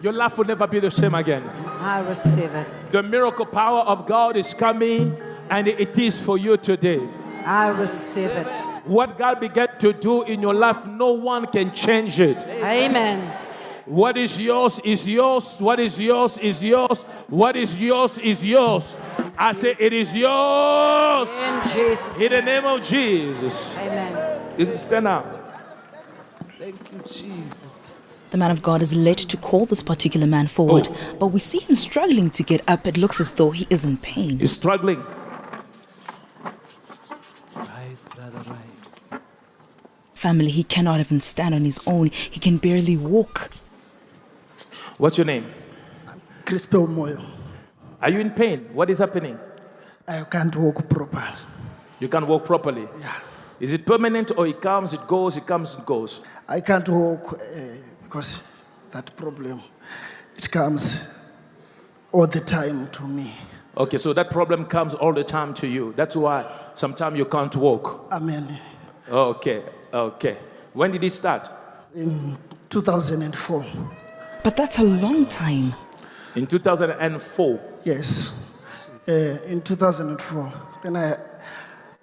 Your life will never be the same again. I receive it. The miracle power of God is coming, and it is for you today. I receive it. What God began to do in your life, no one can change it. Amen. What is yours is yours. What is yours is yours. What is yours is yours. I say it is yours. In Jesus. In the name of Jesus. Amen. Stand up. Thank you, Jesus. The man of God is led to call this particular man forward, but we see him struggling to get up. It looks as though he is in pain. He's struggling. Rise, brother, rise. Family, he cannot even stand on his own. He can barely walk. What's your name? Crispel Moyo. Are you in pain? What is happening? I can't walk properly. You can't walk properly. Yeah. Is it permanent or it comes, it goes, it comes, it goes? I can't walk uh, because that problem, it comes all the time to me. Okay, so that problem comes all the time to you. That's why sometimes you can't walk. Amen. Okay, okay. When did it start? In 2004, But that's a long time. In 2004. yes. Uh, in 2004, when I,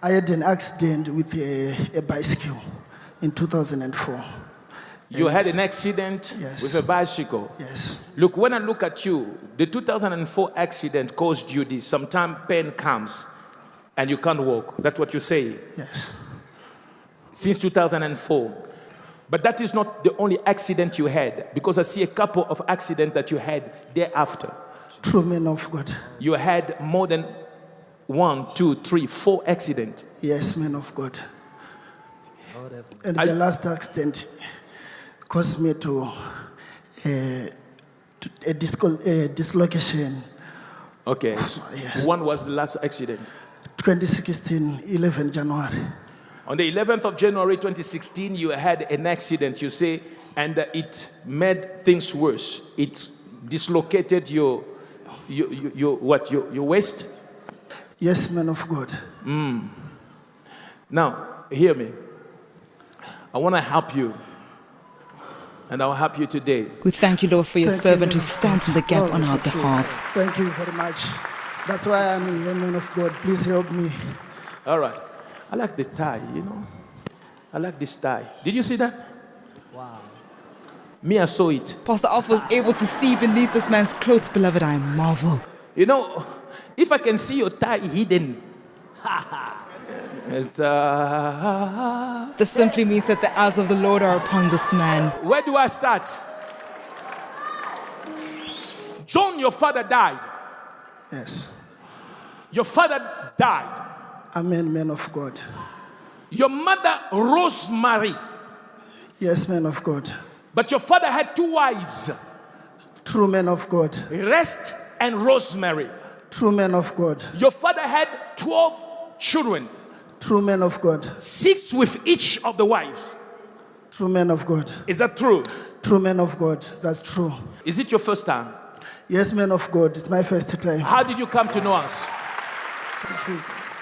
I had an accident with a, a bicycle in 2004. You had an accident Yes. with a bicycle. Yes. Look, when I look at you, the 2004 accident caused you this. Sometimes pain comes and you can't walk. That's what you say. Yes. Since 2004. But that is not the only accident you had because I see a couple of accidents that you had thereafter. True man of God. You had more than one, two, three, four accidents. Yes, man of God. And I- the last accident caused me to, uh, to a, dislocation. Okay. so Yes. One was the last accident. 2016, 11 January. On the 11th of January 2016, you had an accident, you say, and it made things worse. It dislocated your, your, your, your what, your, your waist. Yes, man of God. Now, hear me. I want to help you, and I'll help you today. We thank you, Lord, for your Thank servant man who stands in the gap Glory on our behalf. Thank you very much. That's why I'm here, man of God. Please help me. All right. I like the tie, you know. I like this tie. Did you see that? Wow. Me, I saw it. Pastor Alpha was able to see beneath this man's clothes, beloved. I marvel. You know, if I can see your tie hidden, it's, uh, This simply means that the eyes of the Lord are upon this man. where do I start? John, your father died. Yes. Your father died. Amen, man of God. Your mother, Rosemary. Yes, man of God. But your father had two wives, True man of God. Rest and Rosemary. True man of God. Your father had 12 children, True men of God. six with each of the wives. True men of God. Is that true? True men of God. That's true. Is it your first time? Yes, men of God. It's my first time. How did you come to know us?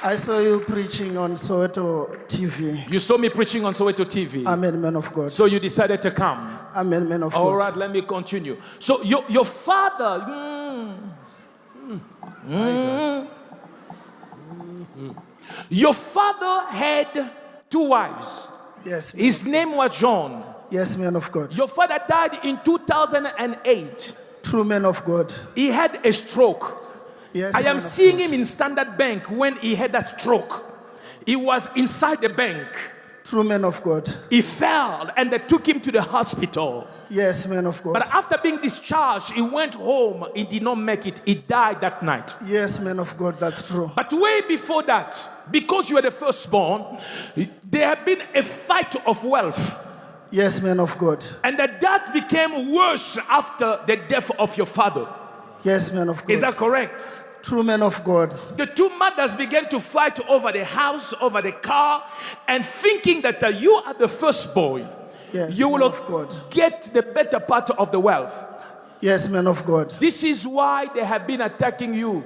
I saw you preaching on Soweto TV. You saw me preaching on Soweto TV. Amen, man of God. So you decided to come. Amen, man of All God. right, let me continue. So your, your father, mm, mm, mm. Your father had two wives. Yes. His name was John. Yes, man of God. Your father died in 2008. True man of God. He had a stroke. Yes. I am seeing God. him in Standard Bank when he had that stroke. He was inside the bank. True man of God. He fell and they took him to the hospital. Yes, man of God. But after being discharged, he went home. He did not make it. He died that night. Yes, man of God. That's true. But way before that, because you were the firstborn, there had been a fight of wealth. Yes, man of God. And that that became worse after the death of your father. Yes, man of God. Is that correct? True man of God. The two mothers began to fight over the house, over the car, and thinking that uh, you are the firstborn, Yes, you will of God. get the better part of the wealth. Yes, man of God. This is why they have been attacking you.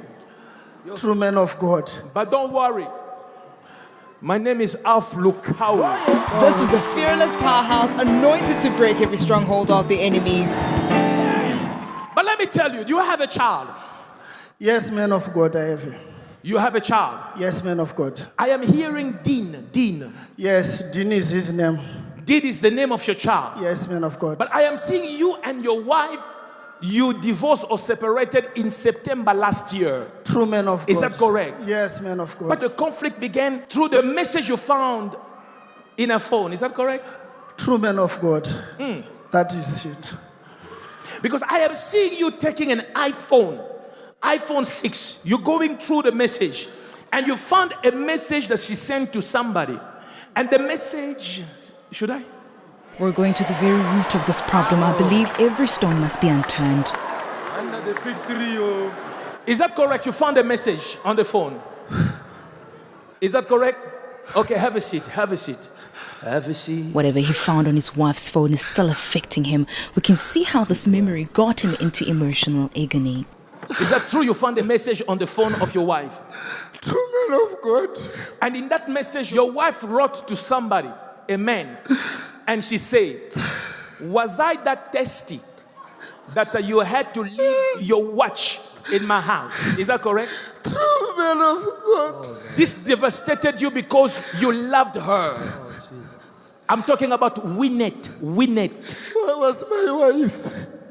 True man of God. But don't worry. My name is Alph Lukau. This is the fearless powerhouse anointed to break every stronghold of the enemy. But let me tell you, do you have a child? Yes, man of God, I have. You have a child. Yes, man of God. I am hearing Dean. Dean. Yes, Dean is his name. Dean is the name of your child. Yes, man of God. But I am seeing you and your wife, you divorced or separated in September last year. True man of God. Is that correct? Yes, man of God. But the conflict began through the message you found in a phone. Is that correct? True man of God. Hmm. That is it. Because I am seeing you taking an iPhone, iPhone 6. You're going through the message and you found a message that she sent to somebody. And the message, should I? We're going to the very root of this problem. I believe every stone must be unturned. Under the fig tree, oh. Is that correct? You found a message on the phone. Is that correct? Okay, have a seat. Have a seat. Have a seat. Whatever he found on his wife's phone is still affecting him. We can see how this memory got him into emotional agony. Is that true? You found a message on the phone of your wife. True man of God. And in that message, your wife wrote to somebody, a man, and she said, Was I that thirsty that you had to leave your watch in my house? Is that correct? True man of God. This devastated you because you loved her. I'm talking about Winnet. Winnet. Where was my wife?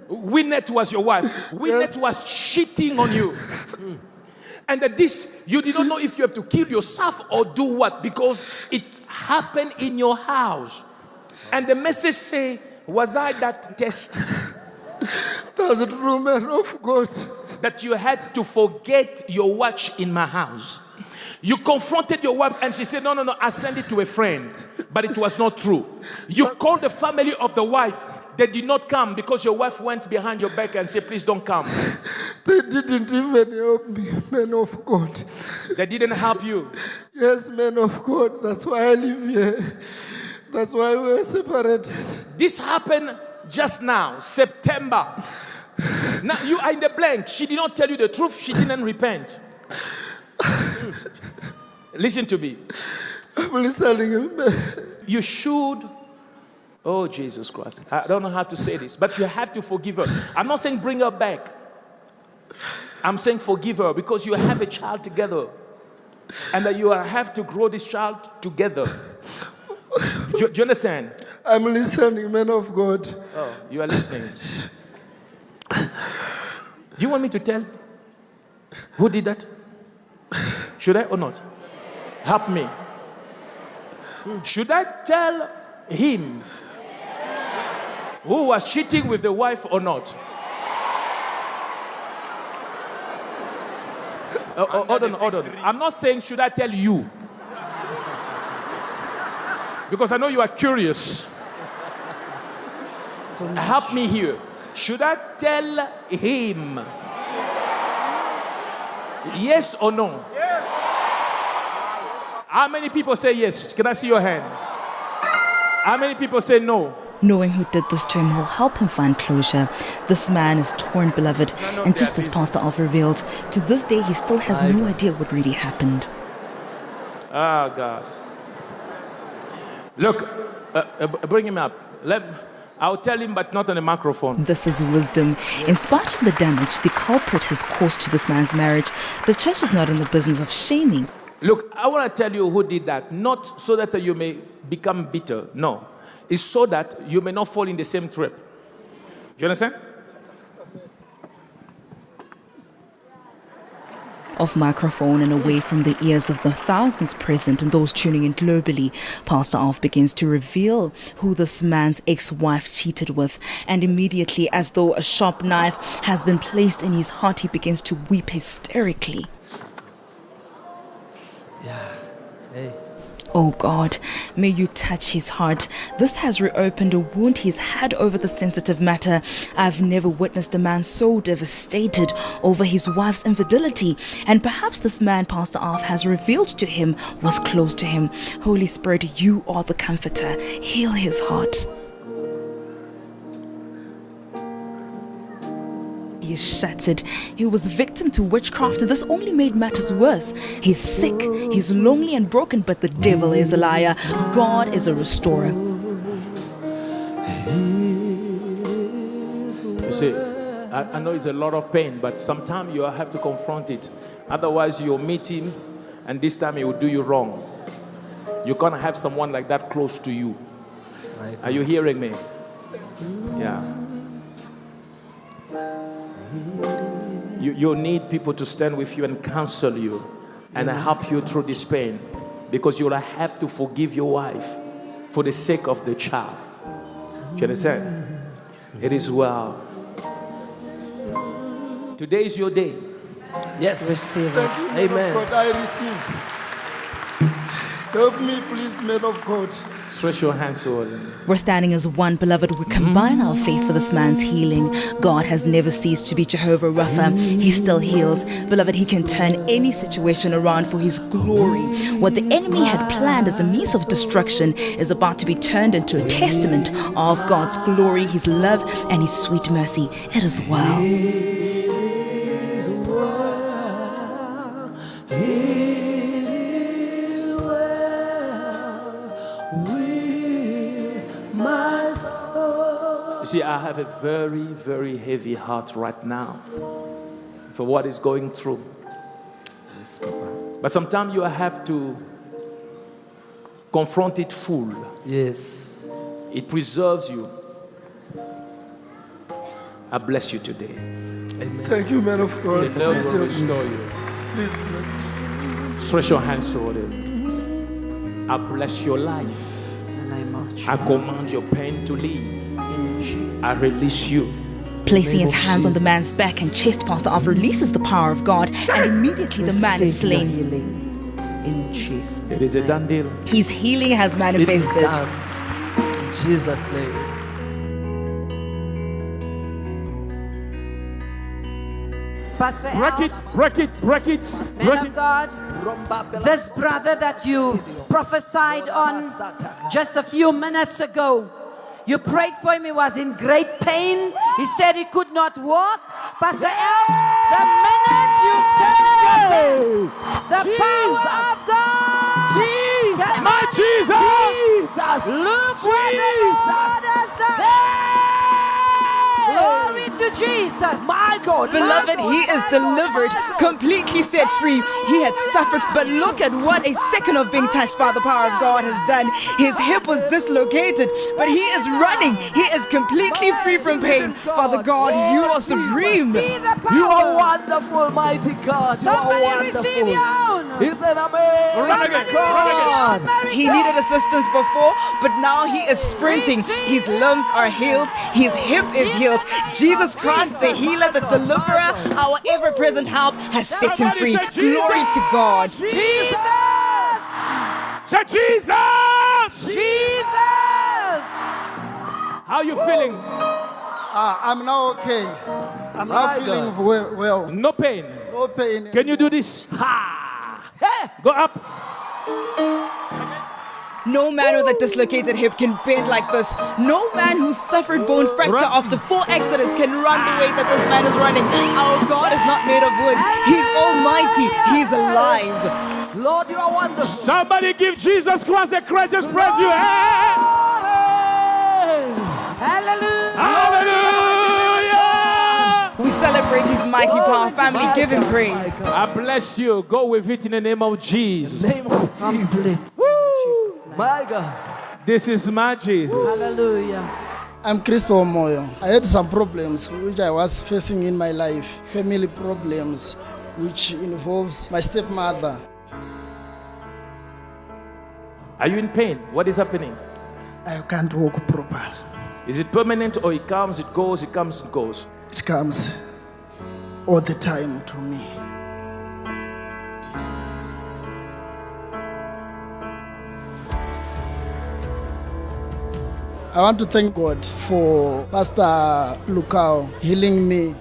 Winnet was your wife. Winnet Yes. was cheating on you. Hmm. And that this, you did not know if you have to kill yourself or do what because it happened in your house. And the message say, was I that test That's a true man of God. that you had to forget your watch in my house? You confronted your wife and she said, No, no, no, I sent it to a friend. But it was not true. You called the family of the wife. They did not come because your wife went behind your back and said, Please don't come. They didn't even help me, men of God. They didn't help you. Yes, men of God. That's why I live here. That's why we were separated. This happened just now, September. Now you are in the blank. She did not tell you the truth. She didn't repent. Listen to me. I'm listening. You should. Oh, Jesus Christ. I don't know how to say this, but you have to forgive her. I'm not saying bring her back. I'm saying forgive her because you have a child together and that you have to grow this child together. Do, you- do you understand? I'm listening, man of God. Oh, you are listening. Do you want me to tell who did that? Should I or not? Help me. Should I tell him who was cheating with the wife or not? Oh, hold on, hold on. I'm not saying should I tell you. Because I know you are curious. Help me here. Should I tell him? Yes or no? Yes. How many people say yes? Can I see your hand? How many people say no? Knowing who did this to him will help him find closure. This man is torn, beloved, and just as Pastor Alph revealed, to this day he still has no idea what really happened. Ah, God. Look, uh, uh, bring him up. Let, I'll tell him, but not on the microphone. This is wisdom. In spite of the damage the culprit has caused to this man's marriage, the church is not in the business of shaming. Look, I want to tell you who did that. Not so that you may become bitter. No. It's so that you may not fall in the same trap. Do you understand? Off microphone and away from the ears of the thousands present and those tuning in globally, Pastor Alph begins to reveal who this man's ex wife cheated with. And immediately, as though a sharp knife has been placed in his heart, he begins to weep hysterically. Yeah. Oh God, may you touch his heart. This has reopened a wound he's had over the sensitive matter. I've never witnessed a man so devastated over his wife's infidelity. And perhaps this man, Pastor Alph, has revealed to him was close to him. Holy Spirit, you are the comforter. Heal his heart. He is shattered. He was victim to witchcraft. And this only made matters worse. He's sick, he's lonely and broken, but the devil is a liar. God is a restorer. You see, I, I know it's a lot of pain, but sometimes you have to confront it. Otherwise, you'll meet him, and this time he will do you wrong. You can't have someone like that close to you. Are you hearing me? Yeah. You, you need people to stand with you and counsel you and help you through this pain because you'll have to forgive your wife for the sake of the child. Do you understand? Mm-hmm. It is well. Today is your day. Yes. Receive Thank you, Amen. of God, I receive. Help me, please, man of God. Stretch your hands. We're standing as one, beloved. We combine our faith for this man's healing. God has never ceased to be Jehovah Rapha. He still heals. Beloved, He can turn any situation around for His glory. What the enemy had planned as a means of destruction is about to be turned into a testament of God's glory, His love, and His sweet mercy. It is well. See, I have a very, very heavy heart right now for what is going through. Yes, Papa. But sometimes you have to confront it full. Yes. It preserves you. I bless you today. Thank you, man of The God. Lord Please will restore you. Please, please. Stretch your hands toward Him. I bless your life. In the name. I command your pain to leave. In Jesus. I release you. Placing his of hands on the man's back and chest, Pastor Alph releases the power of God, and immediately the man is slain. In Jesus. It is a name. done deal. His healing has manifested. In Jesus' name. Pastor Break Al, it, break it, break it, man break of it. God, this brother that you prophesied on just a few minutes ago, you prayed for him. He was in great pain. He said he could not walk. Pastor El, the minute you touched him, the power of God. Jesus. My Jesus! Jesus. Look what the Lord has done. Glory to Jesus. My God. Beloved, he is delivered, completely set free. He had suffered, but look at what a second of being touched by the power of God has done. His hip was dislocated, but he is running. He is completely free from pain. Father God, you are supreme. See the power. You are wonderful, mighty God. You are Somebody wonderful. Receive said, Amen. He's an Run again, run receive your God. own miracle. He needed assistance before, but now he is sprinting. His limbs are healed, his hip is healed. Jesus Christ, the healer, the deliverer, our ever present help, has set him free. Glory to God. Jesus. Say Jesus! Jesus. How are you feeling? Ah, I'm now okay. I'm now feeling well, well. No pain. No pain. Can you do this? Go up. No man with a dislocated hip can bend like this. No man who suffered bone fracture after four accidents can run the way that this man is running. Our God is not made of wood. He's almighty. He's alive. Lord, you are wonderful. Somebody give Jesus Christ a gracious praise you. Hallelujah. Hallelujah! Celebrate mighty power. Family, give him praise. I bless you. Go with it in the name of Jesus. Name of Jesus. My God. This is my Jesus. Hallelujah. I'm Crispo Moyo. I had some problems which I was facing in my life, family problems, which involves my stepmother. Are you in pain? What is happening? I can't walk properly. Is it permanent or it comes, it goes, it comes, it goes? It comes all the time to me. I want to thank God for Pastor Lukau healing me.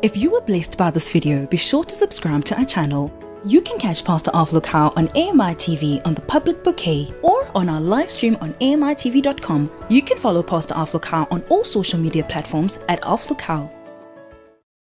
If you were blessed by this video, be sure to subscribe to our channel. You can catch Pastor Alph Lukau on AMI TV on the public bouquet or on our live stream on AMITV.com. You can follow Pastor Alph Lukau on all social media platforms at Alph Lukau.